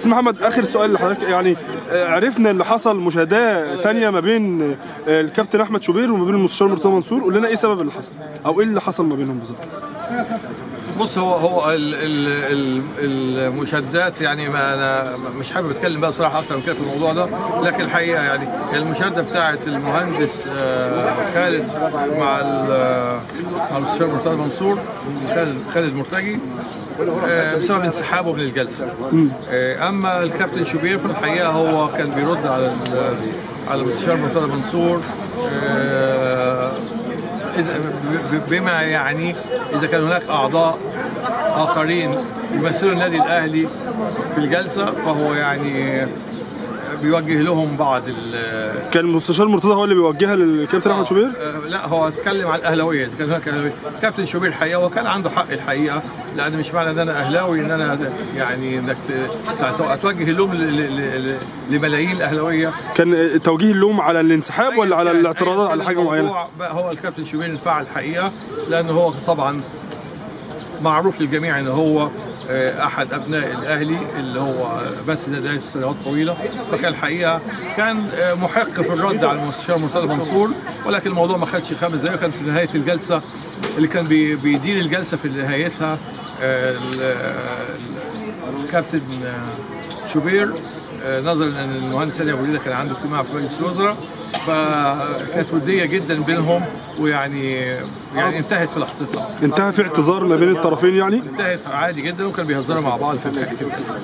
بس محمد آخر سؤال لحضرتك. يعني آه، عرفنا اللي حصل مشاهداه تانية ما بين آه، الكابتن أحمد شوبير وما بين المستشار مرتضى منصور. قول لنا إيه سبب اللي حصل أو إيه اللي حصل ما بينهم بالظبط؟ بص هو هو ال- ال- ال- المشادات يعني ما أنا مش حابب أتكلم بقى صراحة أكتر من كده في الموضوع ده لكن الحقيقة يعني المشاده بتاعه المهندس آه، خالد مع ال- مع المستشار مرتضى منصور خالد خالد مرتجي آه، بسبب انسحابه من الجلسة. آه، أما الكابتن شوبير في الحقيقة هو كان بيرد على على المستشار مرتضى منصور آه، بما يعني إذا كان هناك أعضاء آخرين يمثلوا النادي الأهلي في الجلسة فهو يعني بيوجه لهم بعض ال- كان المستشار مرتضى هو اللي بيوجهها للكابتن أحمد شوبير؟ آه، لا هو اتكلم عن الأهلاوية إذا كان هناك أهلاوية. كابتن شوبير الحقيقة وكان عنده حق الحقيقة لأن مش معنى إن أنا أهلاوي إن أنا يعني إنك توجه اللوم لملايين الأهلاوية. كان آه، توجيه اللوم على الانسحاب ولا على الاعتراضات على كان حاجة معينة؟ هو الكابتن شوبير انفعل الحقيقة لأنه هو طبعا معروف للجميع إن هو آه، أحد أبناء الأهلي اللي هو بس ده سنوات طويلة. فكان الحقيقة كان آه، محق في الرد على المستشار مرتضى منصور ولكن الموضوع ما خدش خمس دقائق كان في نهاية الجلسة اللي كان بي- بيدير الجلسة في نهايتها آه، ال- ال- الكابتن شوبير. نظرا إن المهندس سامي أبو كان عنده اجتماع في مجلس الوزراء فكانت ودية جدا بينهم ويعني يعني انتهت في لحظتها. انتهى في اعتذار ما بين الطرفين يعني؟ انتهت عادي جدا وكانوا بيهزروا مع بعض في في الجلسه